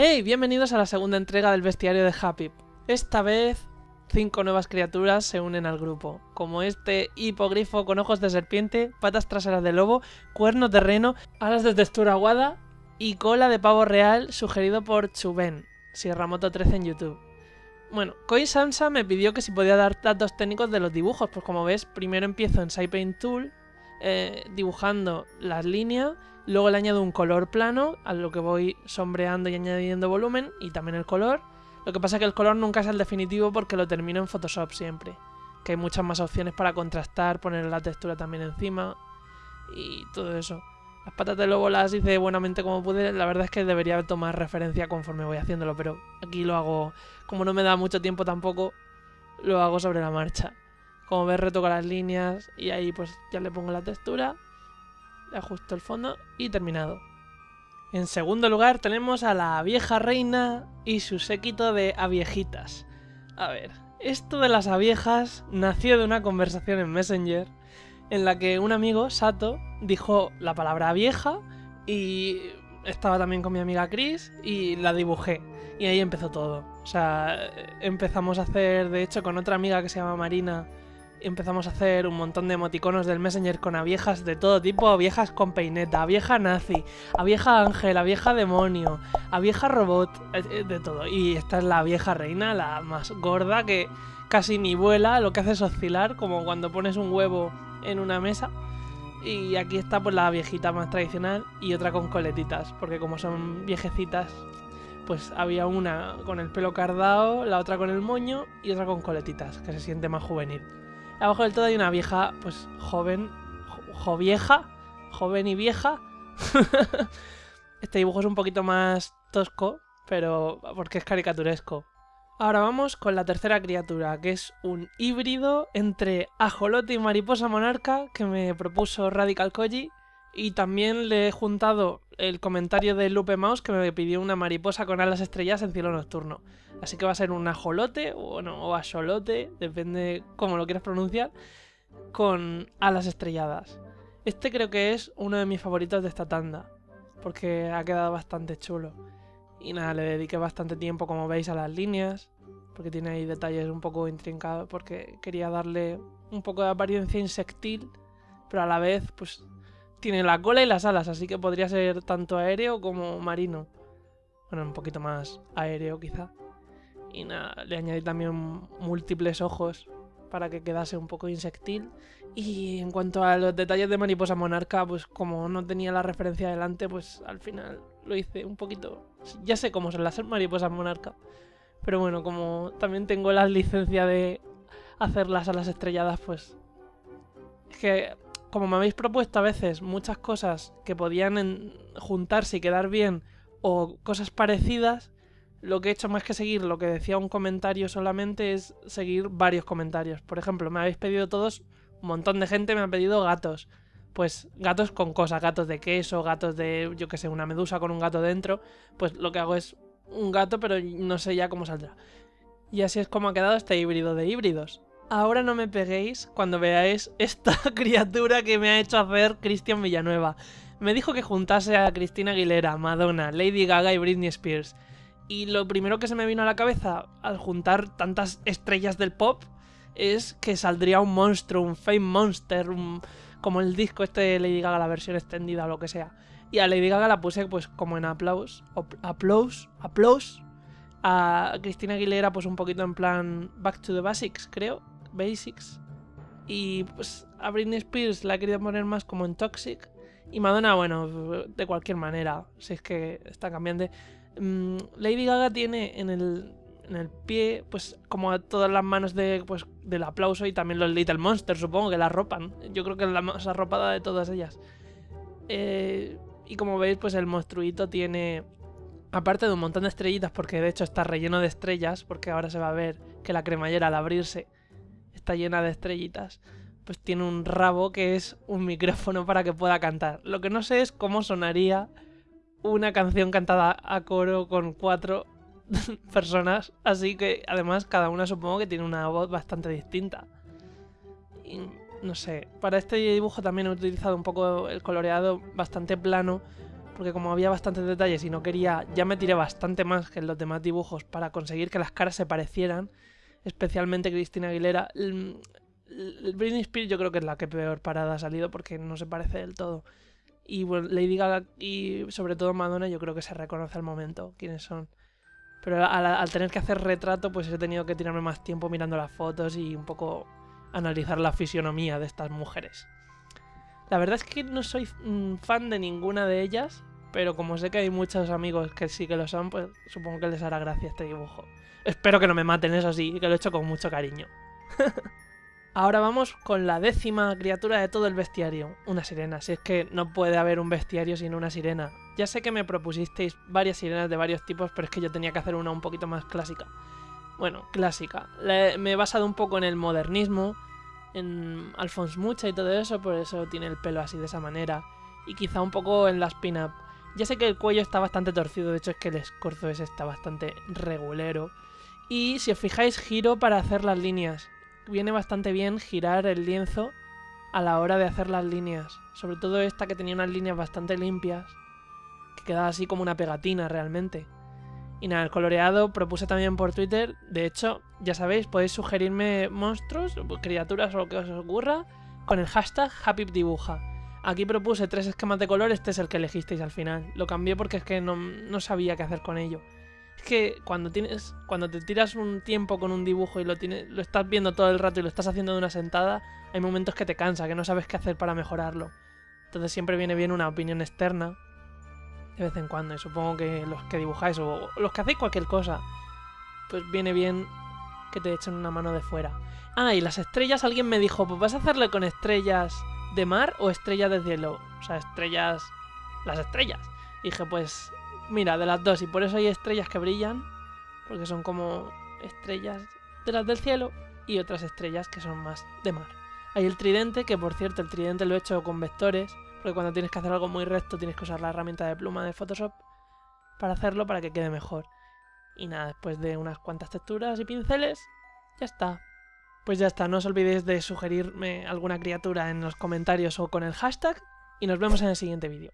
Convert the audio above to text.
¡Hey! Bienvenidos a la segunda entrega del bestiario de Happy. Esta vez, cinco nuevas criaturas se unen al grupo, como este hipogrifo con ojos de serpiente, patas traseras de lobo, cuernos de reno, alas de textura aguada y cola de pavo real sugerido por Chuben, Sierramoto 13 en YouTube. Bueno, Koi Sansa me pidió que si podía dar datos técnicos de los dibujos, pues como ves, primero empiezo en SciPaint Tool, eh, dibujando las líneas, luego le añado un color plano, a lo que voy sombreando y añadiendo volumen, y también el color. Lo que pasa es que el color nunca es el definitivo porque lo termino en Photoshop siempre, que hay muchas más opciones para contrastar, poner la textura también encima, y todo eso. Las patas de lobo las hice buenamente como pude. La verdad es que debería tomar referencia conforme voy haciéndolo, pero aquí lo hago, como no me da mucho tiempo tampoco, lo hago sobre la marcha. Como ves, retoco las líneas y ahí pues ya le pongo la textura, le ajusto el fondo y terminado. En segundo lugar tenemos a la vieja reina y su séquito de aviejitas. A ver, esto de las aviejas nació de una conversación en Messenger en la que un amigo, Sato, dijo la palabra vieja y estaba también con mi amiga Chris y la dibujé. Y ahí empezó todo. O sea, empezamos a hacer, de hecho, con otra amiga que se llama Marina, empezamos a hacer un montón de emoticonos del Messenger con aviejas de todo tipo, viejas con peineta, vieja nazi, a vieja ángel, a vieja demonio, a vieja robot, eh, eh, de todo. Y esta es la vieja reina, la más gorda que casi ni vuela, lo que hace es oscilar, como cuando pones un huevo en una mesa. Y aquí está pues la viejita más tradicional y otra con coletitas, porque como son viejecitas, pues había una con el pelo cardado, la otra con el moño y otra con coletitas, que se siente más juvenil. Abajo del todo hay una vieja, pues joven, jo, vieja, joven y vieja. este dibujo es un poquito más tosco, pero porque es caricaturesco. Ahora vamos con la tercera criatura, que es un híbrido entre ajolote y mariposa monarca que me propuso Radical Koji. Y también le he juntado el comentario de Lupe Mouse que me pidió una mariposa con alas estrellas en cielo nocturno. Así que va a ser un ajolote o, no, o axolote, depende cómo lo quieras pronunciar, con alas estrelladas. Este creo que es uno de mis favoritos de esta tanda, porque ha quedado bastante chulo. Y nada, le dediqué bastante tiempo, como veis, a las líneas, porque tiene ahí detalles un poco intrincados, porque quería darle un poco de apariencia insectil, pero a la vez, pues, tiene la cola y las alas, así que podría ser tanto aéreo como marino. Bueno, un poquito más aéreo quizá. Y nada, le añadí también múltiples ojos para que quedase un poco insectil. Y en cuanto a los detalles de Mariposa Monarca, pues como no tenía la referencia delante, pues al final lo hice un poquito... Ya sé cómo son las mariposas monarca. Pero bueno, como también tengo la licencia de hacerlas a las estrelladas, pues... Es que, como me habéis propuesto a veces muchas cosas que podían juntarse y quedar bien, o cosas parecidas, lo que he hecho más que seguir lo que decía un comentario solamente es seguir varios comentarios. Por ejemplo, me habéis pedido todos, un montón de gente me ha pedido gatos pues gatos con cosas, gatos de queso, gatos de, yo que sé, una medusa con un gato dentro, pues lo que hago es un gato, pero no sé ya cómo saldrá. Y así es como ha quedado este híbrido de híbridos. Ahora no me peguéis cuando veáis esta criatura que me ha hecho hacer Cristian Villanueva. Me dijo que juntase a Cristina Aguilera, Madonna, Lady Gaga y Britney Spears. Y lo primero que se me vino a la cabeza al juntar tantas estrellas del pop es que saldría un monstruo, un Fame Monster, un, como el disco este de Lady Gaga, la versión extendida o lo que sea. Y a Lady Gaga la puse pues como en aplausos, aplausos, aplausos. A Cristina Aguilera pues un poquito en plan Back to the Basics, creo, Basics. Y pues a Britney Spears la he querido poner más como en Toxic. Y Madonna, bueno, de cualquier manera, si es que está cambiando. Mm, Lady Gaga tiene en el, en el pie, pues como a todas las manos de, pues, del aplauso y también los Little Monsters, supongo que la ropan. Yo creo que es la más arropada de todas ellas. Eh, y como veis, pues el monstruito tiene, aparte de un montón de estrellitas, porque de hecho está relleno de estrellas, porque ahora se va a ver que la cremallera al abrirse está llena de estrellitas, pues tiene un rabo que es un micrófono para que pueda cantar. Lo que no sé es cómo sonaría una canción cantada a coro con cuatro personas, así que además cada una supongo que tiene una voz bastante distinta. No sé, para este dibujo también he utilizado un poco el coloreado bastante plano, porque como había bastantes detalles y no quería, ya me tiré bastante más que en los demás dibujos para conseguir que las caras se parecieran, especialmente Cristina Aguilera. El, Britney Spears yo creo que es la que peor parada ha salido porque no se parece del todo. Y bueno, Lady Gaga y sobre todo Madonna yo creo que se reconoce al momento quiénes son. Pero al, tener que hacer retrato pues he tenido que tirarme más tiempo mirando las fotos y un poco analizar la fisionomía de estas mujeres. La verdad es que no soy mm, fan de ninguna de ellas, pero como sé que hay muchos amigos que sí que lo son, pues supongo que les hará gracia este dibujo. Espero que no me maten, eso sí, que lo he hecho con mucho cariño. Ahora vamos con la décima criatura de todo el bestiario, una sirena. Si es que no puede haber un bestiario sin una sirena. Ya sé que me propusisteis varias sirenas de varios tipos, pero es que yo tenía que hacer una un poquito más clásica. Bueno, clásica. me he basado un poco en el modernismo, en Alphonse Mucha y todo eso, por eso tiene el pelo así de esa manera. Y quizá un poco en las pin-up. Ya sé que el cuello está bastante torcido, de hecho es que el escorzo ese está bastante regulero. Y si os fijáis, giro para hacer las líneas. Viene bastante bien girar el lienzo a la hora de hacer las líneas. Sobre todo esta que tenía unas líneas bastante limpias. Que quedaba así como una pegatina realmente. Y nada, el coloreado propuse también por Twitter. De hecho, ya sabéis, podéis sugerirme monstruos, criaturas o lo que os ocurra con el hashtag HappyDibuja. Aquí propuse tres esquemas de color, este es el que elegisteis al final. Lo cambié porque es que no, sabía qué hacer con ello. Es que cuando tienes. Cuando te tiras un tiempo con un dibujo y lo tienes. lo estás viendo todo el rato y lo estás haciendo de una sentada, hay momentos que te cansa, que no sabes qué hacer para mejorarlo. Entonces siempre viene bien una opinión externa de vez en cuando. Y supongo que los que dibujáis o los que hacéis cualquier cosa, pues viene bien que te echen una mano de fuera. Ah, y las estrellas, alguien me dijo, pues vas a hacerle con estrellas de mar o estrellas de cielo. O sea, estrellas... Las estrellas. Dije, pues mira, de las dos. Y por eso hay estrellas que brillan, porque son como estrellas de las del cielo y otras estrellas que son más de mar. Hay el tridente, que por cierto el tridente lo he hecho con vectores, porque cuando tienes que hacer algo muy recto tienes que usar la herramienta de pluma de Photoshop para hacerlo para que quede mejor. Y nada, después de unas cuantas texturas y pinceles, ya está. Pues ya está, no os olvidéis de sugerirme alguna criatura en los comentarios o con el hashtag y nos vemos en el siguiente vídeo.